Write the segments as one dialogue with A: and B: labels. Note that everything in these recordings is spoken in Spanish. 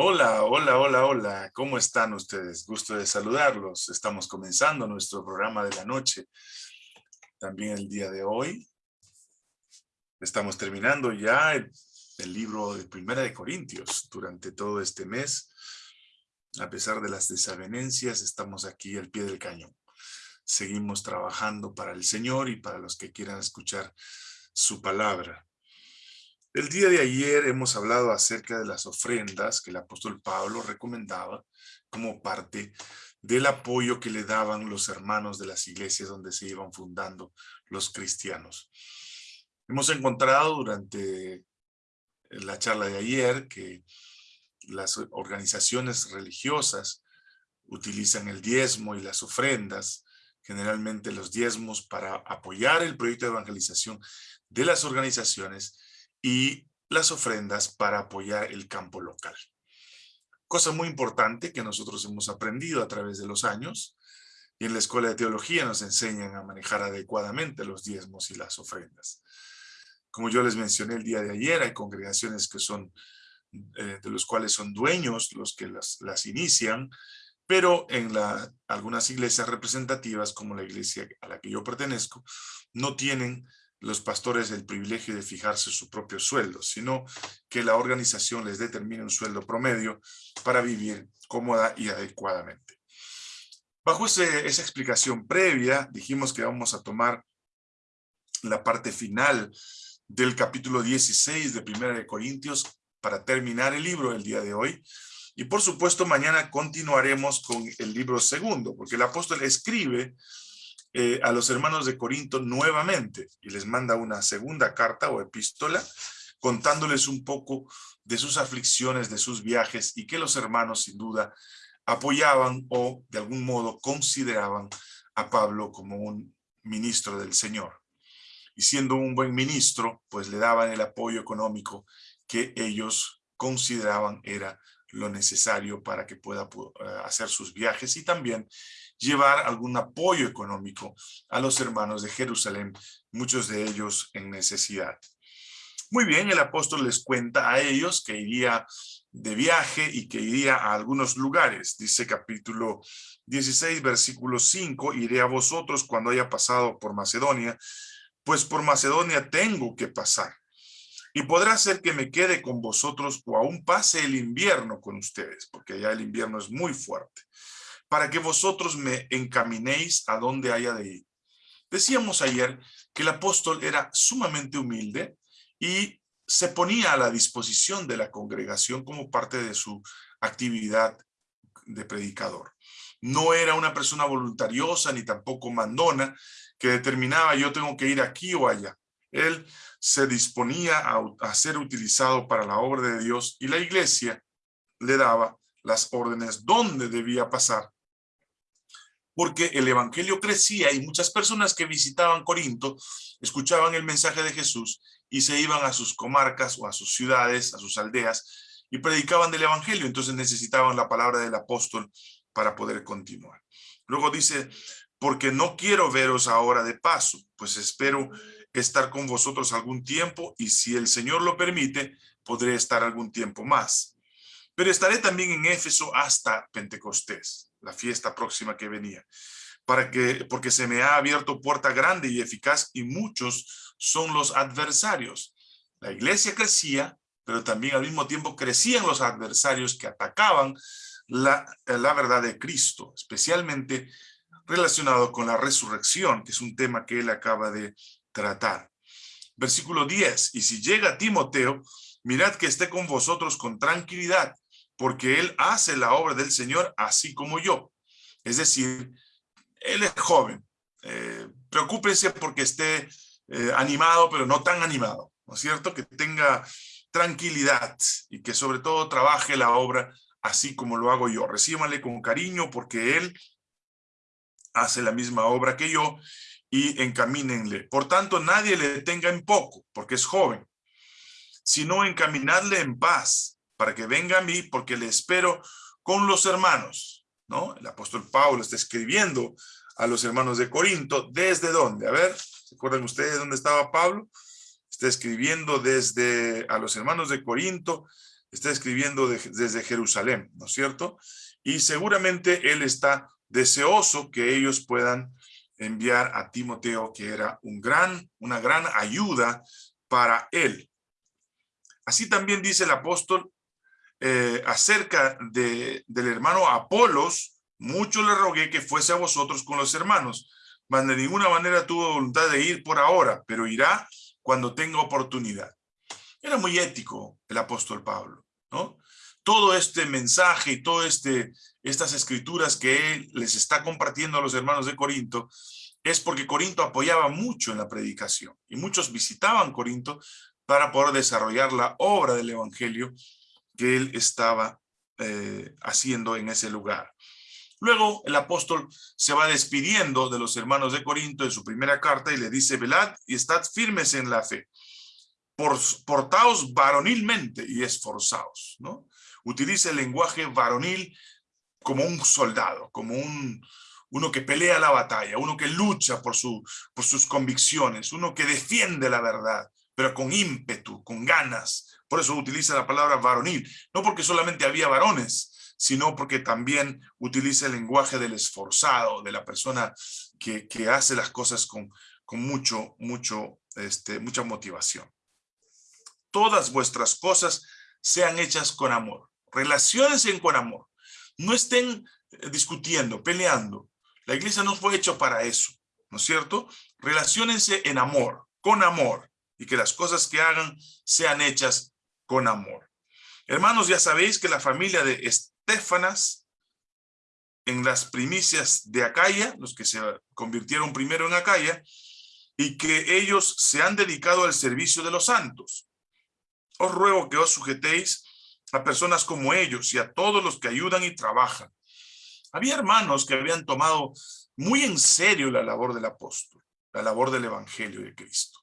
A: Hola, hola, hola, hola. ¿Cómo están ustedes? Gusto de saludarlos. Estamos comenzando nuestro programa de la noche. También el día de hoy. Estamos terminando ya el, libro de Primera de Corintios durante todo este mes. A pesar de las desavenencias, estamos aquí al pie del cañón. Seguimos trabajando para el Señor y para los que quieran escuchar su palabra. El día de ayer hemos hablado acerca de las ofrendas que el apóstol Pablo recomendaba como parte del apoyo que le daban los hermanos de las iglesias donde se iban fundando los cristianos. Hemos encontrado durante la charla de ayer que las organizaciones religiosas utilizan el diezmo y las ofrendas, generalmente los diezmos para apoyar el proyecto de evangelización de las organizaciones y las ofrendas para apoyar el campo local. Cosa muy importante que nosotros hemos aprendido a través de los años y en la Escuela de Teología nos enseñan a manejar adecuadamente los diezmos y las ofrendas. Como yo les mencioné el día de ayer, hay congregaciones que son, eh, de los cuales son dueños los que las, las inician, pero en algunas iglesias representativas, como la iglesia a la que yo pertenezco, no tienen los pastores el privilegio de fijarse su propio sueldo, sino que la organización les determine un sueldo promedio para vivir cómoda y adecuadamente. Bajo esa explicación previa, dijimos que vamos a tomar la parte final del capítulo 16 de Primera de Corintios para terminar el libro el día de hoy. Y por supuesto, mañana continuaremos con el libro segundo, porque el apóstol escribe eh, a los hermanos de Corinto nuevamente y les manda una segunda carta o epístola contándoles un poco de sus aflicciones, de sus viajes y que los hermanos sin duda apoyaban o de algún modo consideraban a Pablo como un ministro del Señor. Y siendo un buen ministro, pues le daban el apoyo económico que ellos consideraban era lo necesario para que pueda eh, hacer sus viajes y también llevar algún apoyo económico a los hermanos de Jerusalén, muchos de ellos en necesidad. Muy bien, el apóstol les cuenta a ellos que iría de viaje y que iría a algunos lugares. Dice capítulo 16, versículo 5, iré a vosotros cuando haya pasado por Macedonia, pues por Macedonia tengo que pasar. Y podrá ser que me quede con vosotros o aún pase el invierno con ustedes, porque allá el invierno es muy fuerte para que vosotros me encaminéis a donde haya de ir. Decíamos ayer que el apóstol era sumamente humilde y se ponía a la disposición de la congregación como parte de su actividad de predicador. No era una persona voluntariosa ni tampoco mandona que determinaba yo tengo que ir aquí o allá. Él se disponía a, ser utilizado para la obra de Dios y la iglesia le daba las órdenes dónde debía pasar porque el evangelio crecía y muchas personas que visitaban Corinto escuchaban el mensaje de Jesús y se iban a sus comarcas o a sus ciudades, a sus aldeas y predicaban del evangelio, entonces necesitaban la palabra del apóstol para poder continuar. Luego dice, porque no quiero veros ahora de paso, pues espero estar con vosotros algún tiempo y si el Señor lo permite, podré estar algún tiempo más. Pero estaré también en Éfeso hasta Pentecostés la fiesta próxima que venía, para que, porque se me ha abierto puerta grande y eficaz y muchos son los adversarios. La iglesia crecía, pero también al mismo tiempo crecían los adversarios que atacaban la, la verdad de Cristo, especialmente relacionado con la resurrección, que es un tema que él acaba de tratar. Versículo 10, y si llega Timoteo, mirad que esté con vosotros con tranquilidad, porque él hace la obra del Señor así como yo. Es decir, él es joven. Eh, preocúpese porque esté eh, animado, pero no tan animado, ¿no es cierto? Que tenga tranquilidad y que sobre todo trabaje la obra así como lo hago yo. Recíbanle con cariño porque él hace la misma obra que yo y encamínenle. Por tanto, nadie le tenga en poco, porque es joven, sino encaminarle en paz, para que venga a mí, porque le espero con los hermanos, ¿no? El apóstol Pablo está escribiendo a los hermanos de Corinto, ¿desde dónde? A ver, ¿se acuerdan ustedes dónde estaba Pablo? Está escribiendo desde a los hermanos de Corinto, está escribiendo desde Jerusalén, ¿no es cierto? Y seguramente él está deseoso que ellos puedan enviar a Timoteo, que era un gran, una gran ayuda para él. Así también dice el apóstol eh, acerca de, del hermano Apolos, mucho le rogué que fuese a vosotros con los hermanos, mas de ninguna manera tuvo voluntad de ir por ahora, pero irá cuando tenga oportunidad. Era muy ético el apóstol Pablo, ¿no? Todo este mensaje y todas este, estas escrituras que él les está compartiendo a los hermanos de Corinto es porque Corinto apoyaba mucho en la predicación y muchos visitaban Corinto para poder desarrollar la obra del evangelio que él estaba eh, haciendo en ese lugar. Luego el apóstol se va despidiendo de los hermanos de Corinto en su primera carta y le dice, velad y estad firmes en la fe. Por, portaos varonilmente y esforzaos, ¿no? Utiliza el lenguaje varonil como un soldado, como un, uno que pelea la batalla, uno que lucha por, su, por sus convicciones, uno que defiende la verdad, pero con ímpetu, con ganas. Por eso utiliza la palabra varonil, no porque solamente había varones, sino porque también utiliza el lenguaje del esforzado, de la persona que, hace las cosas con, con mucho, mucho, este, mucha motivación. Todas vuestras cosas sean hechas con amor. Relaciónense con amor. No estén eh, discutiendo, peleando. La iglesia no fue hecho para eso, ¿no es cierto? Relaciónense en amor, con amor, y que las cosas que hagan sean hechas con amor. Hermanos, ya sabéis que la familia de Estefanas en las primicias de Acaya, los que se convirtieron primero en Acaya, y que ellos se han dedicado al servicio de los santos. Os ruego que os sujetéis a personas como ellos y a todos los que ayudan y trabajan. Había hermanos que habían tomado muy en serio la labor del apóstol, la labor del evangelio de Cristo.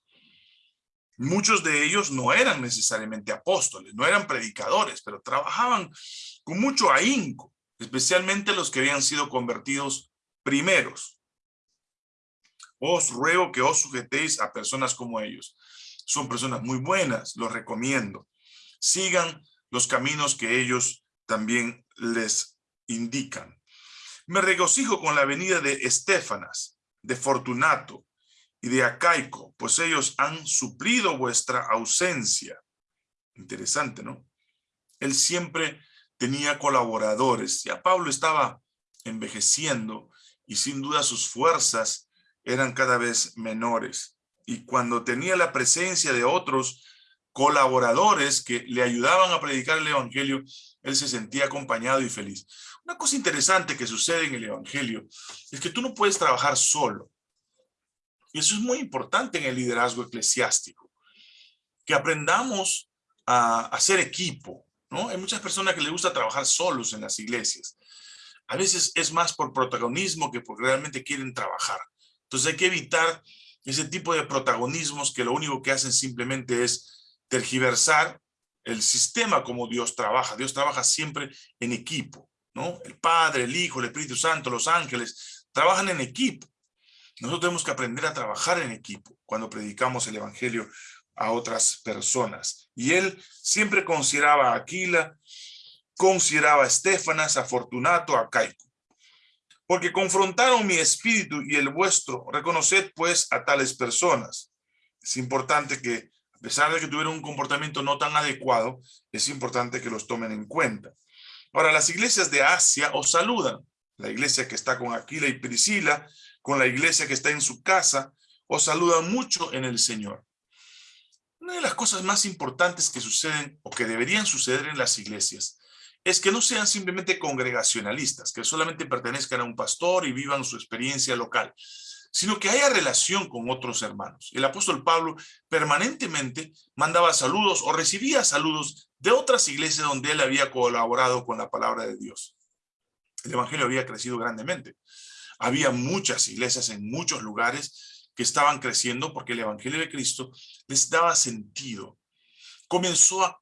A: Muchos de ellos no eran necesariamente apóstoles, no eran predicadores, pero trabajaban con mucho ahínco, especialmente los que habían sido convertidos primeros. Os ruego que os sujetéis a personas como ellos. Son personas muy buenas, los recomiendo. Sigan los caminos que ellos también les indican. Me regocijo con la venida de Estefanas, de Fortunato y de Acaico, pues ellos han suplido vuestra ausencia. Interesante, ¿no? Él siempre tenía colaboradores. Ya Pablo estaba envejeciendo y sin duda sus fuerzas eran cada vez menores. Y cuando tenía la presencia de otros colaboradores que le ayudaban a predicar el evangelio, él se sentía acompañado y feliz. Una cosa interesante que sucede en el evangelio es que tú no puedes trabajar solo. Y eso es muy importante en el liderazgo eclesiástico. Que aprendamos a hacer equipo, hay muchas personas que les gusta trabajar solos en las iglesias. A veces es más por protagonismo que porque realmente quieren trabajar. Entonces hay que evitar ese tipo de protagonismos que lo único que hacen simplemente es tergiversar el sistema como Dios trabaja. Dios trabaja siempre en equipo, ¿no? El Padre, el Hijo, el Espíritu Santo, los ángeles, trabajan en equipo. Nosotros tenemos que aprender a trabajar en equipo cuando predicamos el Evangelio a otras personas. Y él siempre consideraba a Aquila, consideraba a Estefanas, a Fortunato, a Caico. Porque confrontaron mi espíritu y el vuestro. Reconoced pues a tales personas. Es importante que, a pesar de que tuvieron un comportamiento no tan adecuado, es importante que los tomen en cuenta. Ahora, las iglesias de Asia os saludan. La iglesia que está con Aquila y Priscila, con la iglesia que está en su casa, os saludan mucho en el Señor. Una de las cosas más importantes que suceden o que deberían suceder en las iglesias es que no sean simplemente congregacionalistas, que solamente pertenezcan a un pastor y vivan su experiencia local, sino que haya relación con otros hermanos. El apóstol Pablo permanentemente mandaba saludos o recibía saludos de otras iglesias donde él había colaborado con la palabra de Dios. El evangelio había crecido grandemente. Había muchas iglesias en muchos lugares que estaban creciendo porque el Evangelio de Cristo les daba sentido. Comenzó a,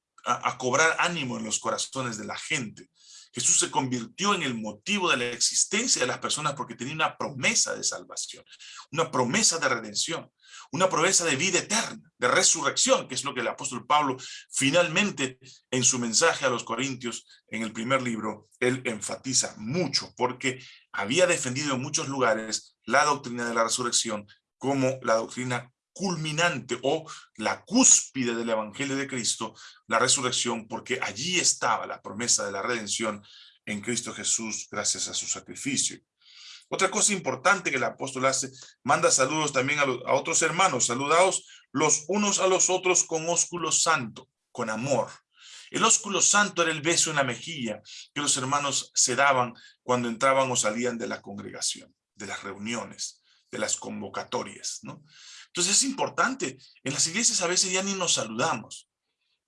A: cobrar ánimo en los corazones de la gente. Jesús se convirtió en el motivo de la existencia de las personas porque tenía una promesa de salvación, una promesa de redención, una promesa de vida eterna, de resurrección, que es lo que el apóstol Pablo finalmente en su mensaje a los Corintios, en el primer libro, él enfatiza mucho, porque había defendido en muchos lugares la doctrina de la resurrección como la doctrina culminante o la cúspide del evangelio de Cristo, la resurrección, porque allí estaba la promesa de la redención en Cristo Jesús gracias a su sacrificio. Otra cosa importante que el apóstol hace, manda saludos también a, otros hermanos, saludados los unos a los otros con ósculo santo, con amor. El ósculo santo era el beso en la mejilla que los hermanos se daban cuando entraban o salían de la congregación, de las reuniones, de las convocatorias. Entonces es importante, en las iglesias a veces ya ni nos saludamos.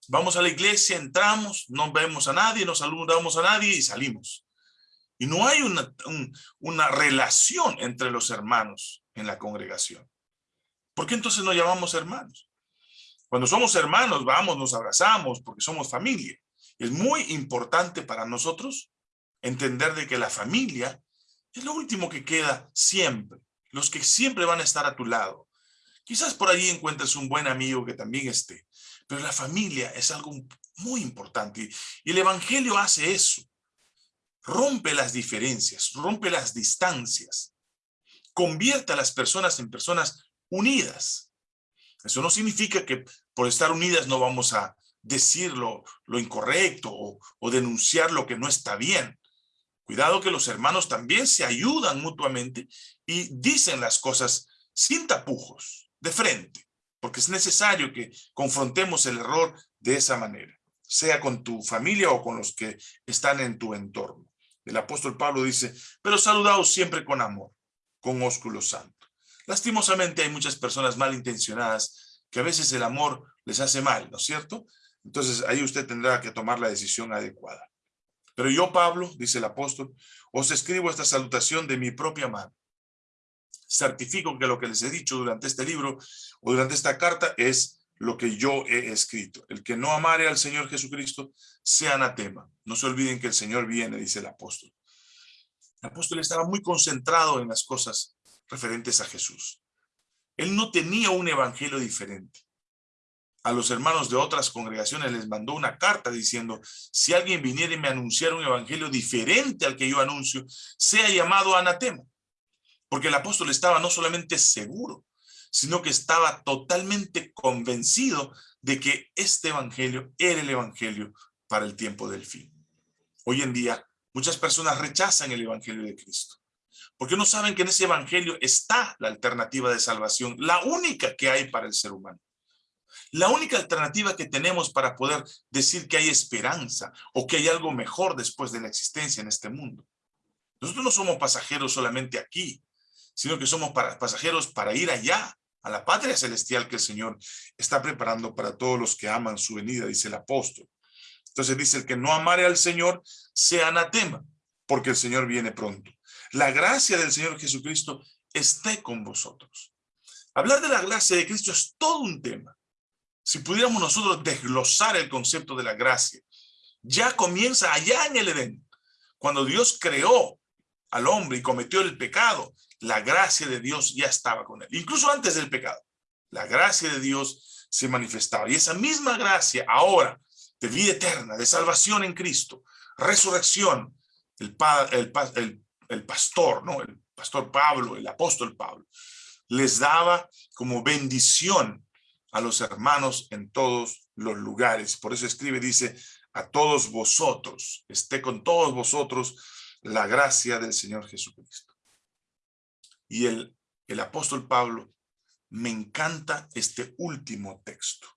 A: Vamos a la iglesia, entramos, no vemos a nadie, no saludamos a nadie y salimos. Y no hay una, una relación entre los hermanos en la congregación. ¿Por qué entonces nos llamamos hermanos? Cuando somos hermanos, vamos, nos abrazamos porque somos familia. Es muy importante para nosotros entender de que la familia es lo último que queda siempre. Los que siempre van a estar a tu lado. Quizás por allí encuentres un buen amigo que también esté. Pero la familia es algo muy importante. Y el evangelio hace eso rompe las diferencias, rompe las distancias, convierte a las personas en personas unidas. Eso no significa que por estar unidas no vamos a decir lo, incorrecto o, o denunciar lo que no está bien. Cuidado que los hermanos también se ayudan mutuamente y dicen las cosas sin tapujos, de frente, porque es necesario que confrontemos el error de esa manera, sea con tu familia o con los que están en tu entorno. El apóstol Pablo dice, pero saludaos siempre con amor, con ósculo santo. Lastimosamente hay muchas personas malintencionadas que a veces el amor les hace mal, ¿no es cierto? Entonces ahí usted tendrá que tomar la decisión adecuada. Pero yo, Pablo, dice el apóstol, os escribo esta salutación de mi propia mano. Certifico que lo que les he dicho durante este libro o durante esta carta es lo que yo he escrito. El que no amare al Señor Jesucristo, sea anatema. No se olviden que el Señor viene, dice el apóstol. El apóstol estaba muy concentrado en las cosas referentes a Jesús. Él no tenía un evangelio diferente. A los hermanos de otras congregaciones les mandó una carta diciendo, si alguien viniera y me anunciara un evangelio diferente al que yo anuncio, sea llamado anatema. Porque el apóstol estaba no solamente seguro, sino que estaba totalmente convencido de que este evangelio era el evangelio para el tiempo del fin. Hoy en día, muchas personas rechazan el evangelio de Cristo, porque no saben que en ese evangelio está la alternativa de salvación, la única que hay para el ser humano. La única alternativa que tenemos para poder decir que hay esperanza o que hay algo mejor después de la existencia en este mundo. Nosotros no somos pasajeros solamente aquí, sino que somos pasajeros para ir allá, a la patria celestial que el Señor está preparando para todos los que aman su venida, dice el apóstol. Entonces dice, el que no amare al Señor, sea anatema, porque el Señor viene pronto. La gracia del Señor Jesucristo esté con vosotros. Hablar de la gracia de Cristo es todo un tema. Si pudiéramos nosotros desglosar el concepto de la gracia, ya comienza allá en el Edén, cuando Dios creó al hombre y cometió el pecado, la gracia de Dios ya estaba con él. Incluso antes del pecado, la gracia de Dios se manifestaba. Y esa misma gracia ahora, de vida eterna, de salvación en Cristo, resurrección, el, el, pastor, ¿no? el pastor Pablo, el apóstol Pablo, les daba como bendición a los hermanos en todos los lugares. Por eso escribe, dice, a todos vosotros, esté con todos vosotros la gracia del Señor Jesucristo. Y el, el apóstol Pablo, me encanta este último texto.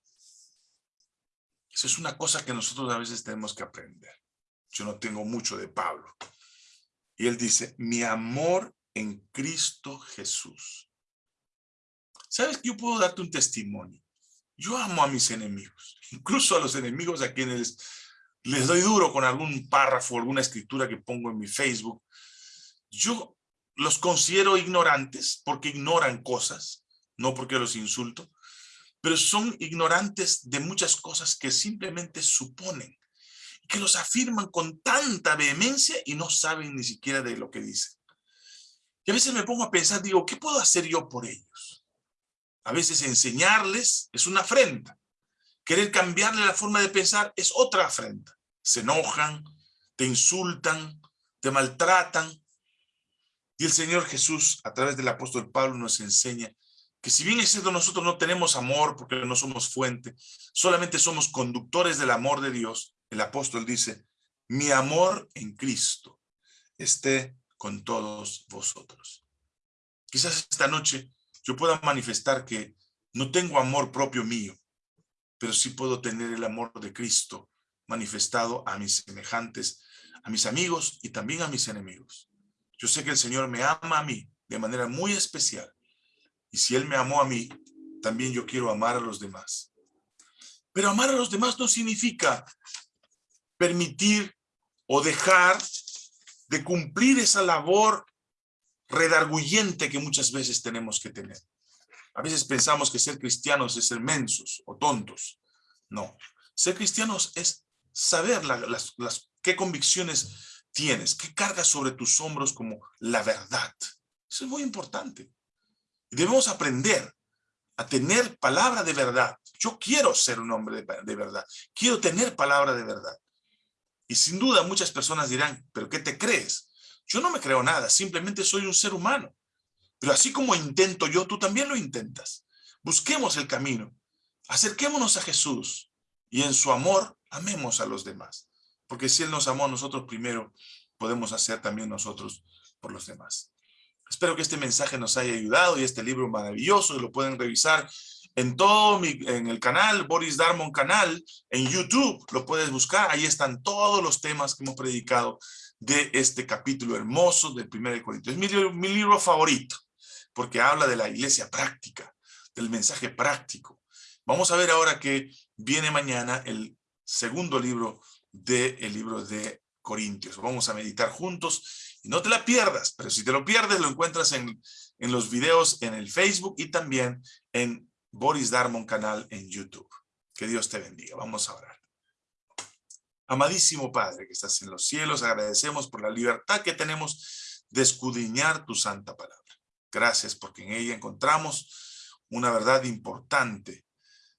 A: Eso es una cosa que nosotros a veces tenemos que aprender. Yo no tengo mucho de Pablo. Y él dice, mi amor en Cristo Jesús. ¿Sabes que yo puedo darte un testimonio? Yo amo a mis enemigos, incluso a los enemigos a quienes les doy duro con algún párrafo, alguna escritura que pongo en mi Facebook. Yo los considero ignorantes porque ignoran cosas, no porque los insulto, pero son ignorantes de muchas cosas que simplemente suponen, que los afirman con tanta vehemencia y no saben ni siquiera de lo que dicen. Y a veces me pongo a pensar, digo, ¿qué puedo hacer yo por ellos? A veces enseñarles es una afrenta. Querer cambiarle la forma de pensar es otra afrenta. Se enojan, te insultan, te maltratan. Y el Señor Jesús, a través del apóstol Pablo, nos enseña que si bien es nosotros no tenemos amor porque no somos fuente, solamente somos conductores del amor de Dios, el apóstol dice, mi amor en Cristo esté con todos vosotros. Quizás esta noche yo pueda manifestar que no tengo amor propio mío, pero sí puedo tener el amor de Cristo manifestado a mis semejantes, a mis amigos y también a mis enemigos. Yo sé que el Señor me ama a mí de manera muy especial. Y si Él me amó a mí, también yo quiero amar a los demás. Pero amar a los demás no significa permitir o dejar de cumplir esa labor redarguyente que muchas veces tenemos que tener. A veces pensamos que ser cristianos es ser mensos o tontos. No, ser cristianos es saber las, las, qué convicciones tienes, qué cargas sobre tus hombros como la verdad. Eso es muy importante. Debemos aprender a tener palabra de verdad. Yo quiero ser un hombre de, de verdad. Quiero tener palabra de verdad. Y sin duda muchas personas dirán, ¿pero qué te crees? Yo no me creo nada, simplemente soy un ser humano. Pero así como intento yo, tú también lo intentas. Busquemos el camino. Acerquémonos a Jesús y en su amor amemos a los demás. Porque si Él nos amó a nosotros primero, podemos hacer también nosotros por los demás. Espero que este mensaje nos haya ayudado y este libro maravilloso, lo pueden revisar en todo mi, en el canal, Boris Darmon canal, en YouTube, lo puedes buscar, ahí están todos los temas que hemos predicado de este capítulo hermoso del 1 Corintios. Es mi, mi libro favorito, porque habla de la iglesia práctica, del mensaje práctico. Vamos a ver ahora que viene mañana el segundo libro del libro de Corintios. Vamos a meditar juntos y no te la pierdas, pero si te lo pierdes lo encuentras en, en los videos en el Facebook y también en Boris Darmon canal en YouTube. Que Dios te bendiga. Vamos a orar. Amadísimo Padre que estás en los cielos, agradecemos por la libertad que tenemos de escudriñar tu santa palabra. Gracias porque en ella encontramos una verdad importante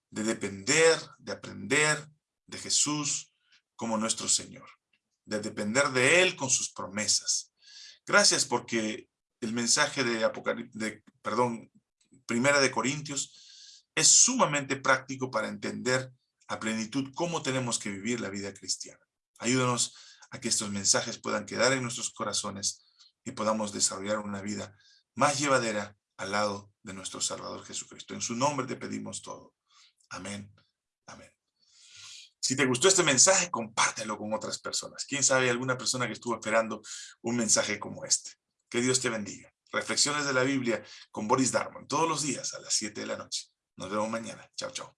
A: de depender, de aprender de Jesús como nuestro Señor, de depender de Él con sus promesas. Gracias porque el mensaje de de, perdón, Primera de Corintios es sumamente práctico para entender a plenitud cómo tenemos que vivir la vida cristiana. Ayúdanos a que estos mensajes puedan quedar en nuestros corazones y podamos desarrollar una vida más llevadera al lado de nuestro Salvador Jesucristo. En su nombre te pedimos todo. Amén. Amén. Si te gustó este mensaje, compártelo con otras personas. Quién sabe, alguna persona que estuvo esperando un mensaje como este. Que Dios te bendiga. Reflexiones de la Biblia con Boris Darmon, todos los días a las 7 de la noche. Nos vemos mañana. Chao, chao.